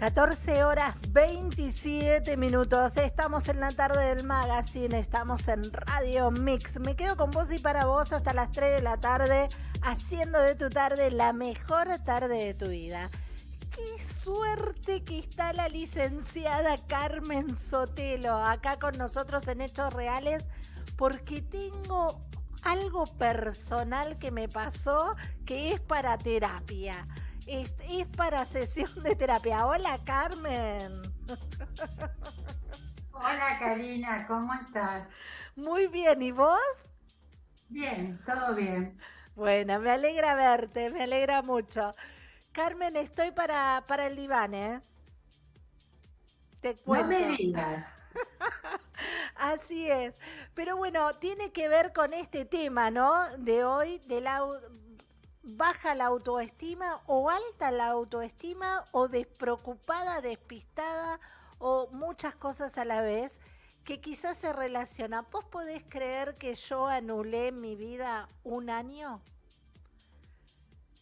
14 horas 27 minutos. Estamos en la tarde del magazine, estamos en Radio Mix. Me quedo con vos y para vos hasta las 3 de la tarde, haciendo de tu tarde la mejor tarde de tu vida. Qué suerte que está la licenciada Carmen Sotelo acá con nosotros en Hechos Reales, porque tengo algo personal que me pasó que es para terapia es, para sesión de terapia. Hola, Carmen. Hola, Karina, ¿cómo estás? Muy bien, ¿y vos? Bien, todo bien. Bueno, me alegra verte, me alegra mucho. Carmen, estoy para, para el diván, ¿eh? Te cuento. No me digas. Así es. Pero bueno, tiene que ver con este tema, ¿no? De hoy, del baja la autoestima o alta la autoestima o despreocupada, despistada o muchas cosas a la vez que quizás se relacionan. ¿Vos podés creer que yo anulé mi vida un año?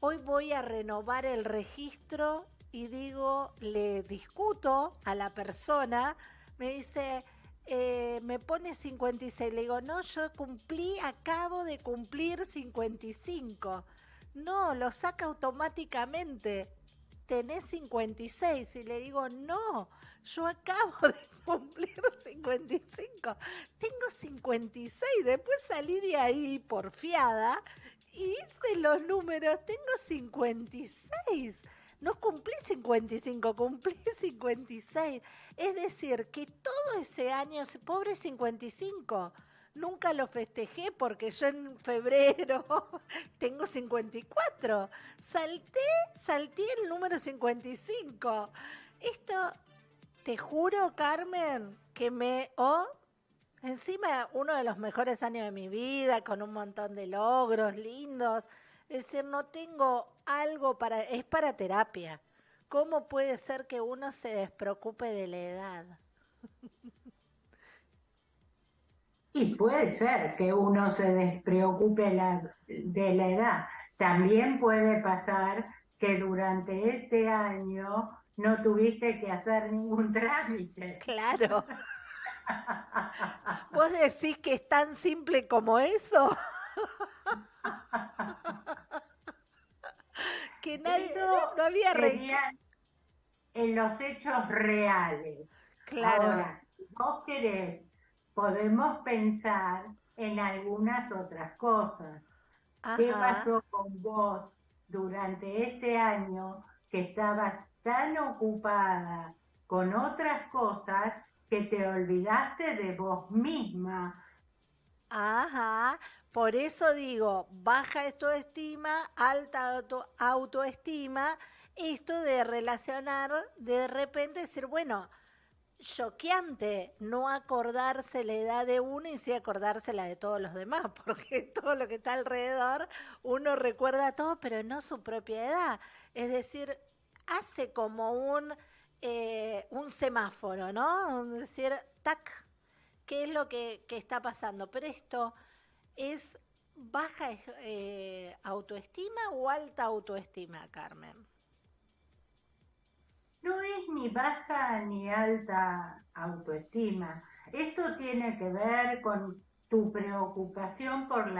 Hoy voy a renovar el registro y digo, le discuto a la persona, me dice, eh, me pone 56, le digo, no, yo cumplí, acabo de cumplir 55. No, lo saca automáticamente. Tenés 56 y le digo, no, yo acabo de cumplir 55. Tengo 56. Después salí de ahí porfiada y hice los números. Tengo 56. No cumplí 55, cumplí 56. Es decir, que todo ese año, pobre 55, nunca lo festejé porque yo en febrero tengo 54. Salté, salté el número 55. Esto, te juro, Carmen, que me... Oh, encima uno de los mejores años de mi vida, con un montón de logros lindos. Es decir, no tengo algo para... Es para terapia. ¿Cómo puede ser que uno se despreocupe de la edad? Y puede ser que uno se despreocupe de la edad. También puede pasar que durante este año no tuviste que hacer ningún trámite. Claro. ¿Vos decís que es tan simple como eso? que nadie no había en los hechos reales. Claro. Ahora, si vos querés podemos pensar en algunas otras cosas. ¿Qué pasó con vos durante este año que estabas tan ocupada con otras cosas que te olvidaste de vos misma? Ajá, por eso digo, baja autoestima, alta autoestima, esto de relacionar, de repente decir, bueno, choqueante no acordarse la edad de uno y sí acordarse la de todos los demás, porque todo lo que está alrededor uno recuerda todo, pero no su propia edad. Es decir, hace como un, eh, un semáforo, ¿no? Es decir, tac, ¿qué es lo que, está pasando? Pero esto es baja eh, autoestima o alta autoestima, Carmen no es ni baja ni alta autoestima. Esto tiene que ver con tu preocupación por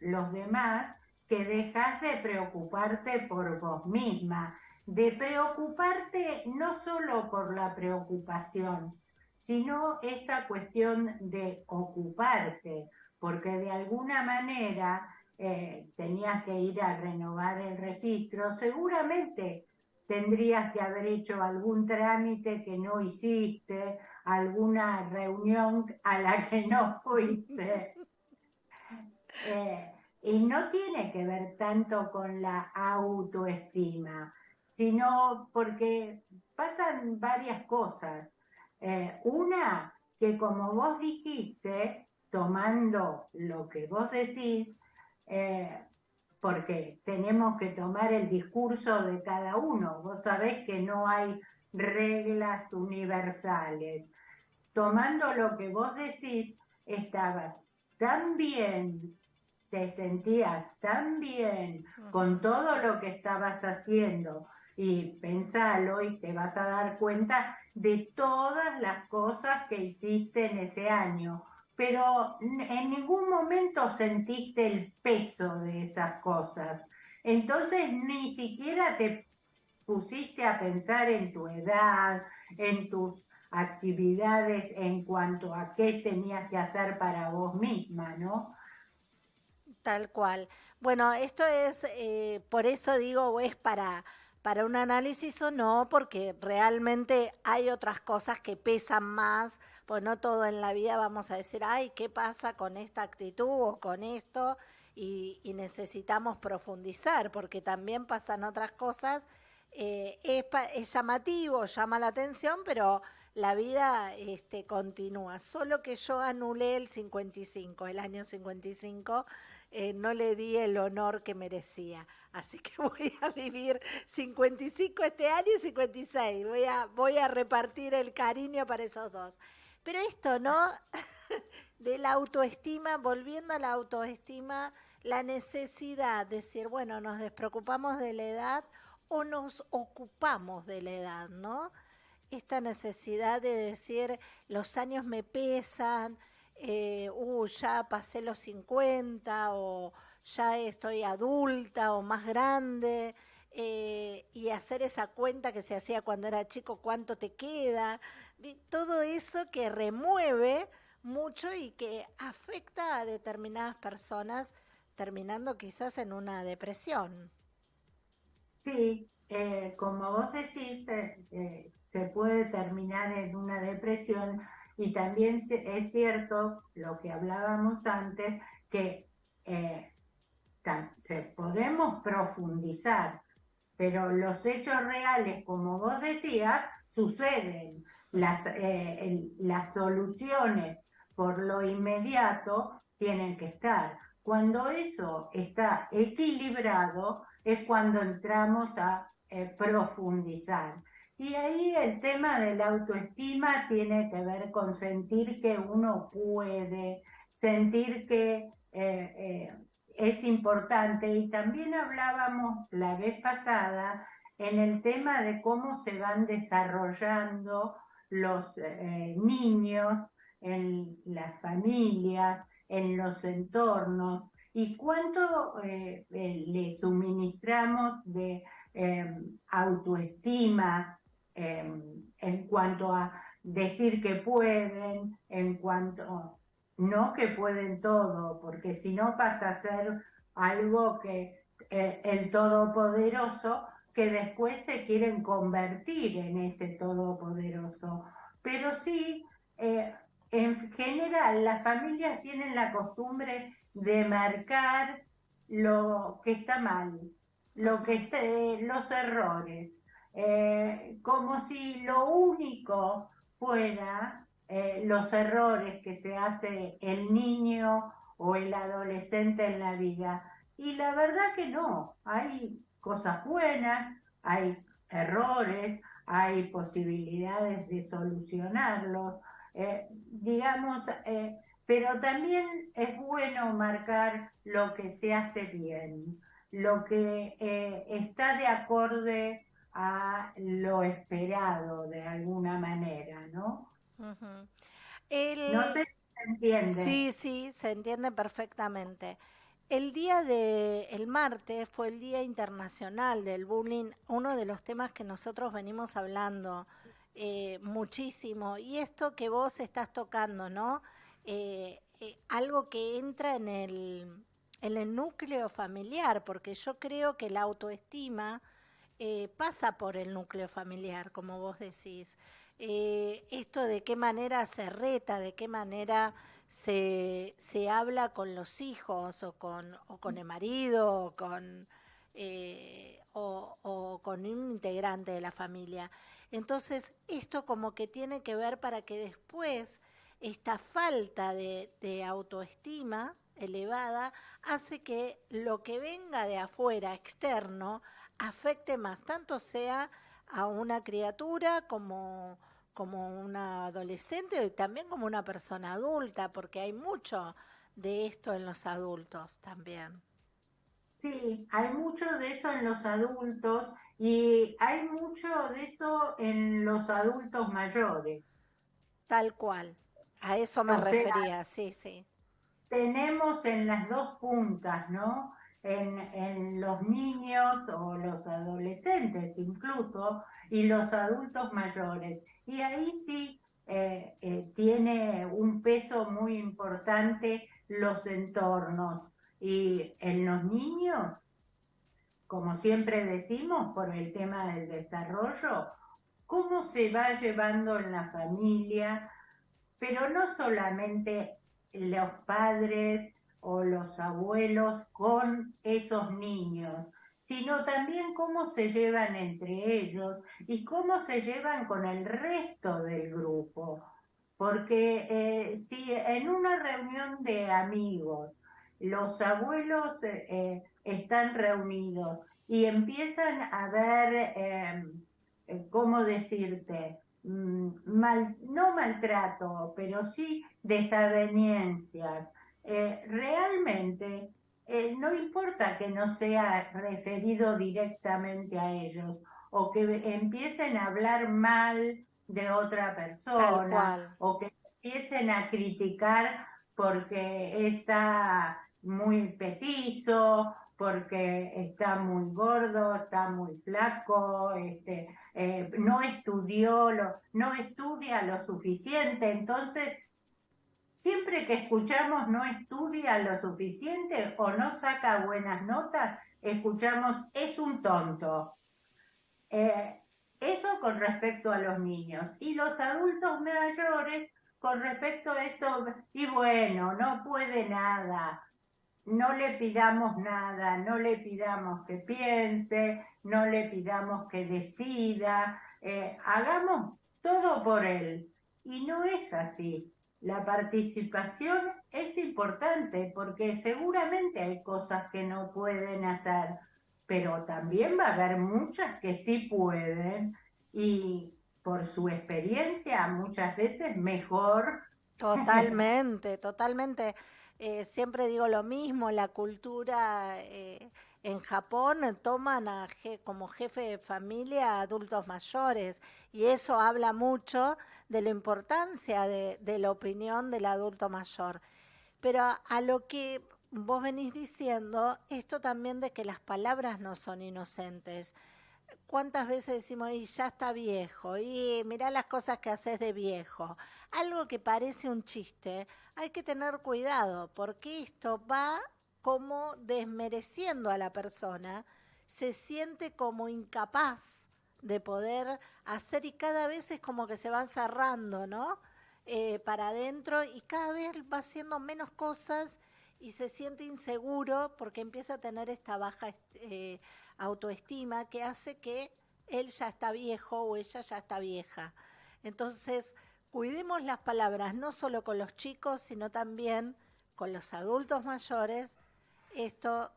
los demás, que dejas de preocuparte por vos misma, de preocuparte no solo por la preocupación, sino esta cuestión de ocuparte, porque de alguna manera eh, tenías que ir a renovar el registro, seguramente tendrías que haber hecho algún trámite que no hiciste, alguna reunión a la que no fuiste. Eh, y no tiene que ver tanto con la autoestima, sino porque pasan varias cosas. Eh, una, que como vos dijiste, tomando lo que vos decís, eh, porque tenemos que tomar el discurso de cada uno. Vos sabés que no hay reglas universales. Tomando lo que vos decís, estabas tan bien, te sentías tan bien con todo lo que estabas haciendo, y pensalo y te vas a dar cuenta de todas las cosas que hiciste en ese año, pero en ningún momento sentiste el peso de esas cosas. Entonces ni siquiera te pusiste a pensar en tu edad, en tus actividades en cuanto a qué tenías que hacer para vos misma, ¿no? Tal cual. Bueno, esto es, eh, por eso digo, es para, para un análisis o no, porque realmente hay otras cosas que pesan más, pues no todo en la vida vamos a decir, ay, ¿qué pasa con esta actitud o con esto? Y, necesitamos profundizar, porque también pasan otras cosas. Eh, es, llamativo, llama la atención, pero la vida este, continúa. Solo que yo anulé el 55, el año 55, eh, no le di el honor que merecía. Así que voy a vivir 55 este año y 56. Voy a, voy a repartir el cariño para esos dos. Pero esto, ¿no? de la autoestima, volviendo a la autoestima, la necesidad de decir, bueno, nos despreocupamos de la edad o nos ocupamos de la edad, ¿no? esta necesidad de decir los años me pesan, eh, uh, ya pasé los 50 o ya estoy adulta o más grande, eh, y hacer esa cuenta que se hacía cuando era chico, cuánto te queda, todo eso que remueve mucho y que afecta a determinadas personas, terminando quizás en una depresión. Sí, eh, como vos decís, se puede terminar en una depresión y también es cierto lo que hablábamos antes, que eh, se, podemos profundizar, pero los hechos reales, como vos decías, suceden. Las, eh, las soluciones por lo inmediato tienen que estar. Cuando eso está equilibrado es cuando entramos a eh, profundizar. Y ahí el tema de la autoestima tiene que ver con sentir que uno puede, sentir que eh, es importante. Y también hablábamos la vez pasada en el tema de cómo se van desarrollando los eh, niños en las familias, en los entornos, y cuánto le suministramos de autoestima, Em, en cuanto a decir que pueden, en cuanto, no que pueden todo, porque si no pasa a ser algo que eh, el todopoderoso, que después se quieren convertir en ese todopoderoso. Pero sí, eh, en general, las familias tienen la costumbre de marcar lo que está mal, lo que esté, los errores, eh, como si lo único fuera eh, los errores que se hace el niño o el adolescente en la vida. Y la verdad que no, hay cosas buenas, hay errores, hay posibilidades de solucionarlos, eh, digamos, pero también es bueno marcar lo que se hace bien, lo que está de acorde a lo esperado de alguna manera, ¿no? No sé si se entiende. Sí, sí, se entiende perfectamente. El día de el martes fue el Día Internacional del Bullying, uno de los temas que nosotros venimos hablando eh, muchísimo. Y esto que vos estás tocando, ¿no? Eh, eh, algo que entra en el, núcleo familiar, porque yo creo que la autoestima pasa por el núcleo familiar, como vos decís. Esto de qué manera se reta, de qué manera se, se habla con los hijos o con, o con el marido o con, eh, o, con un integrante de la familia. Entonces, esto como que tiene que ver para que después esta falta de, de autoestima elevada hace que lo que venga de afuera, externo, afecte más, tanto sea a una criatura como, como una adolescente y también como una persona adulta, porque hay mucho de esto en los adultos también. Sí, hay mucho de eso en los adultos y hay mucho de eso en los adultos mayores. Tal cual. A eso me refería, sí, sí. Tenemos en las dos puntas, ¿no? En, en, los niños o los adolescentes incluso y los adultos mayores. Y ahí sí eh, eh, tiene un peso muy importante los entornos. Y en los niños, como siempre decimos, por el tema del desarrollo, cómo se va llevando en la familia, pero no solamente los padres o los abuelos con esos niños, sino también cómo se llevan entre ellos y cómo se llevan con el resto del grupo. Porque eh, si en una reunión de amigos los abuelos eh, eh, están reunidos y empiezan a ver, em, ¿cómo decirte? Mm, mal, no maltrato, pero sí desavenencias. Realmente no importa que no sea referido directamente a ellos o que empiecen a hablar mal de otra persona o que empiecen a criticar porque está muy petizo, porque está muy gordo, está muy flaco, este, eh, no estudió, lo, no estudia lo suficiente, entonces siempre que escuchamos no estudia lo suficiente o no saca buenas notas, escuchamos es un tonto. Eh, eso con respecto a los niños. Y los adultos mayores con respecto a esto, y bueno, no puede nada, no le pidamos nada, no le pidamos que piense, no le pidamos que decida, eh, hagamos todo por él. Y no es así. La participación es importante porque seguramente hay cosas que no pueden hacer, pero también va a haber muchas que sí pueden y por su experiencia muchas veces mejor. Totalmente, totalmente. Eh, siempre digo lo mismo, la cultura eh, en Japón toman a como jefe de familia a adultos mayores y eso habla mucho de la importancia de, la opinión del adulto mayor. Pero a lo que vos venís diciendo, esto también de que las palabras no son inocentes. ¿Cuántas veces decimos, y ya está viejo, y mirá las cosas que haces de viejo? Algo que parece un chiste, hay que tener cuidado, porque esto va como desmereciendo a la persona, se siente como incapaz de poder hacer y cada vez es como que se va cerrando, ¿no? Eh, para adentro y cada vez va haciendo menos cosas y se siente inseguro porque empieza a tener esta baja eh, autoestima que hace que él ya está viejo o ella ya está vieja. Entonces, cuidemos las palabras no solo con los chicos, sino también con los adultos mayores. Esto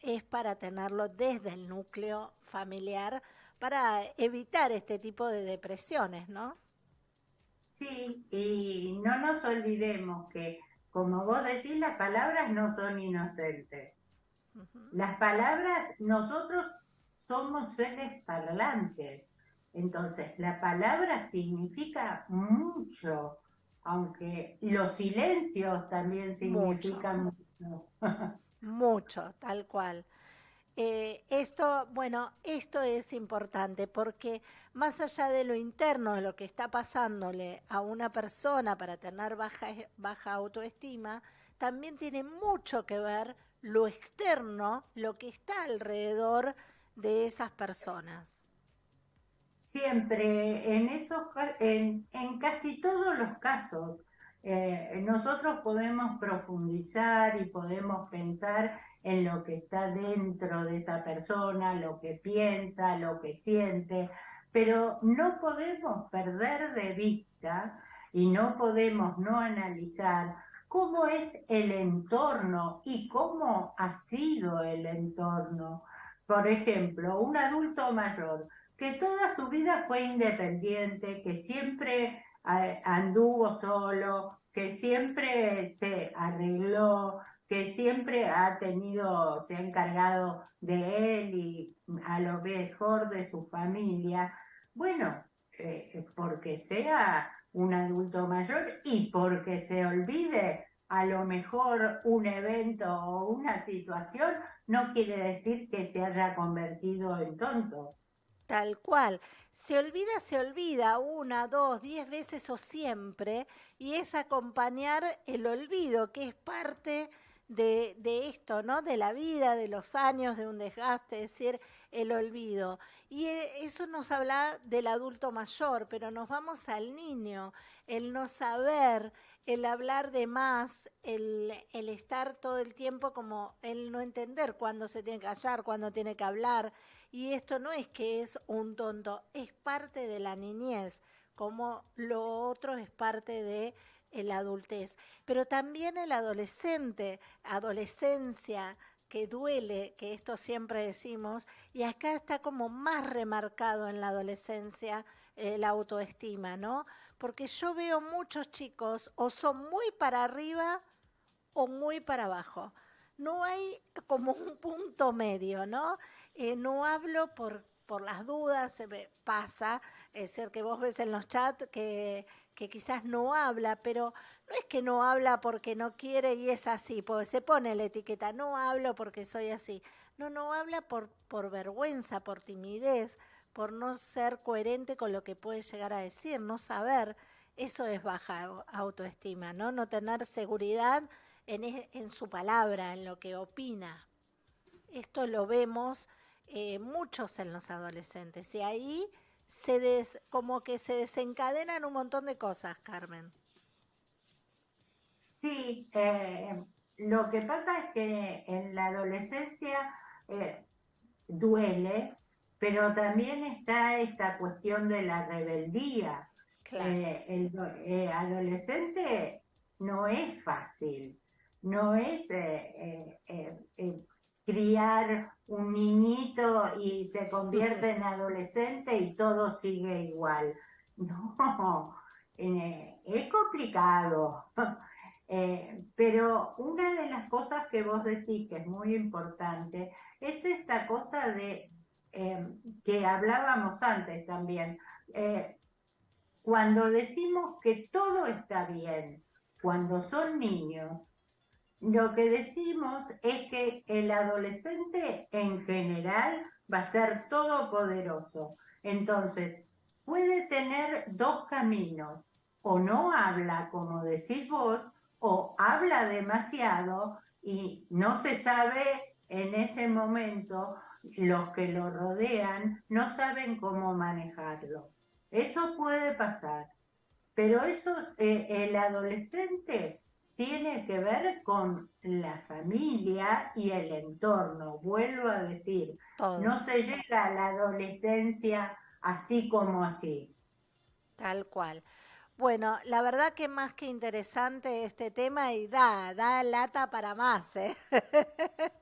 es para tenerlo desde el núcleo familiar para evitar este tipo de depresiones, ¿no? Sí, y no nos olvidemos que, como vos decís, las palabras no son inocentes. Las palabras, nosotros somos seres parlantes. Entonces, la palabra significa mucho, aunque los silencios también significan mucho. mucho, tal cual. Eh, esto, bueno, esto es importante porque más allá de lo interno, de lo que está pasándole a una persona para tener baja, baja autoestima, también tiene mucho que ver lo externo, lo que está alrededor de esas personas. Siempre, en, esos, en, en casi todos los casos, eh, nosotros podemos profundizar y podemos pensar en lo que está dentro de esa persona, lo que piensa, lo que siente, pero no podemos perder de vista y no podemos no analizar cómo es el entorno y cómo ha sido el entorno. Por ejemplo, un adulto mayor que toda su vida fue independiente, que siempre eh, anduvo solo, que siempre se arregló, que siempre ha tenido, se ha encargado de él y a lo mejor de su familia, bueno, eh, porque sea un adulto mayor y porque se olvide a lo mejor un evento o una situación, no quiere decir que se haya convertido en tonto. Tal cual. Se olvida, se olvida una, dos, diez veces o siempre, y es acompañar el olvido, que es parte de, esto, ¿no? De la vida, de los años, de un desgaste, es decir, el olvido. Y eh, eso nos habla del adulto mayor, pero nos vamos al niño, el no saber, el hablar de más, el, el estar todo el tiempo como el no entender cuándo se tiene que callar, cuándo tiene que hablar. Y esto no es que es un tonto, es parte de la niñez, como lo otro es parte de la adultez. Pero también el adolescente, adolescencia, que duele, que esto siempre decimos, y acá está como más remarcado en la adolescencia eh, la autoestima, ¿no? Porque yo veo muchos chicos o son muy para arriba o muy para abajo. No hay como un punto medio, ¿no? Eh, no hablo por, por las dudas, se me pasa, es decir, que vos ves en los chats que que quizás no habla, pero no es que no habla porque no quiere y es así, porque se pone la etiqueta, no hablo porque soy así. No, no habla por, por vergüenza, por timidez, por no ser coherente con lo que puede llegar a decir, no saber. Eso es baja autoestima, ¿no? No tener seguridad en, en su palabra, en lo que opina. Esto lo vemos eh, muchos en los adolescentes y ahí se des, como que se desencadenan un montón de cosas, Carmen. Sí, eh, lo que pasa es que en la adolescencia eh, duele, pero también está esta cuestión de la rebeldía. Eh, el adolescente no es fácil, no es criar un niñito y se convierte en adolescente y todo sigue igual. No, eh, es complicado. Eh, pero una de las cosas que vos decís que es muy importante es esta cosa de em, que hablábamos antes también. Eh, cuando decimos que todo está bien, cuando son niños, lo que decimos es que el adolescente en general va a ser todopoderoso. Entonces, puede tener dos caminos. O no habla, como decís vos, o habla demasiado y no se sabe en ese momento, los que lo rodean no saben cómo manejarlo. Eso puede pasar. Pero eso, eh, el adolescente tiene que ver con la familia y el entorno. Vuelvo a decir, no se llega a la adolescencia así como así. Tal cual. Bueno, la verdad que más que interesante este tema y da, da lata para más, ¿eh?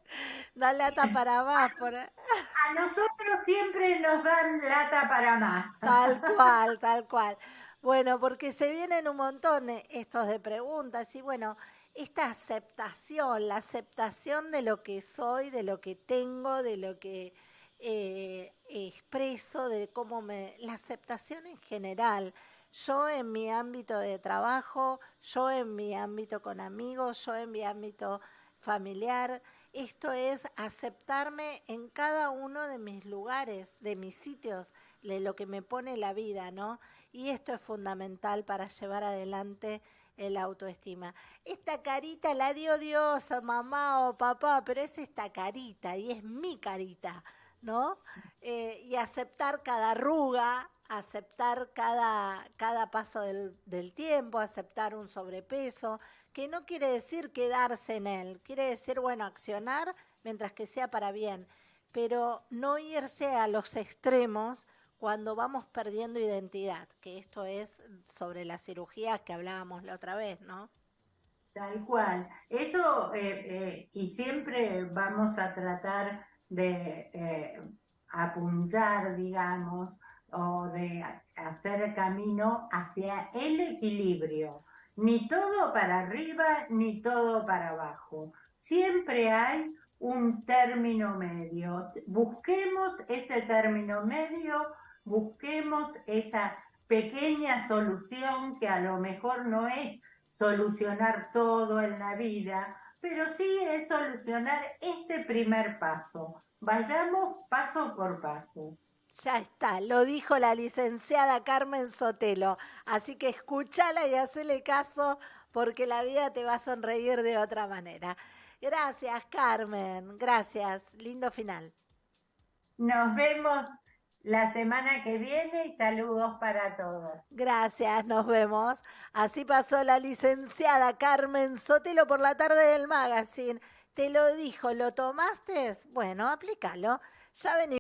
da lata para más. Por... A nosotros siempre nos dan lata para más. Tal cual, tal cual. Bueno, porque se vienen un montón eh, estos de preguntas y bueno, esta aceptación, la aceptación de lo que soy, de lo que tengo, de lo que eh, expreso, de cómo me... La aceptación en general. Yo en mi ámbito de trabajo, yo en mi ámbito con amigos, yo en mi ámbito familiar. Esto es aceptarme en cada uno de mis lugares, de mis sitios, de lo que me pone la vida, ¿no? Y esto es fundamental para llevar adelante el autoestima. Esta carita la dio Dios o mamá o papá, pero es esta carita y es mi carita, ¿no? Eh, y aceptar cada arruga, aceptar cada, cada paso del, del tiempo, aceptar un sobrepeso, que no quiere decir quedarse en él, quiere decir, bueno, accionar mientras que sea para bien, pero no irse a los extremos cuando vamos perdiendo identidad, que esto es sobre la cirugía que hablábamos la otra vez, ¿no? Tal cual. Eso, eh, eh, y siempre vamos a tratar de eh, apuntar, digamos, o de hacer camino hacia el equilibrio. Ni todo para arriba, ni todo para abajo, siempre hay un término medio. Busquemos ese término medio, busquemos esa pequeña solución que a lo mejor no es solucionar todo en la vida, pero sí es solucionar este primer paso. Vayamos paso por paso. Ya está, lo dijo la licenciada Carmen Sotelo. Así que escúchala y hacele caso porque la vida te va a sonreír de otra manera. Gracias, Carmen. Gracias. Lindo final. Nos vemos la semana que viene y saludos para todos. Gracias, nos vemos. Así pasó la licenciada Carmen Sotelo por la tarde del magazine. Te lo dijo, ¿lo tomaste? Bueno, aplícalo. Ya venimos.